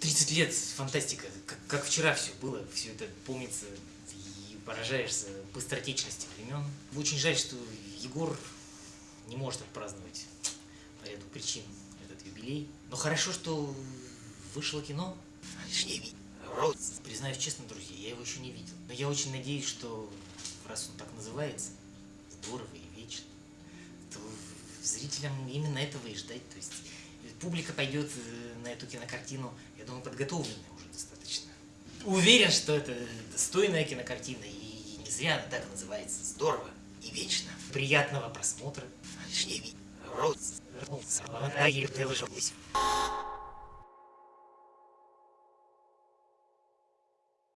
30 лет, фантастика, как, как вчера все было, все это помнится и поражаешься быстротечности времен. Очень жаль, что Егор не может отпраздновать по ряду причин этот юбилей. Но хорошо, что вышло кино. Признаюсь честно, друзья, я его еще не видел. Но я очень надеюсь, что раз он так называется, здорово и вечно, то зрителям именно этого и ждать. То есть публика пойдет э, на эту кинокартину, я думаю, подготовленная уже достаточно. Уверен, что это достойная кинокартина, и не зря она так называется. Здорово и вечно. Приятного просмотра. Рот.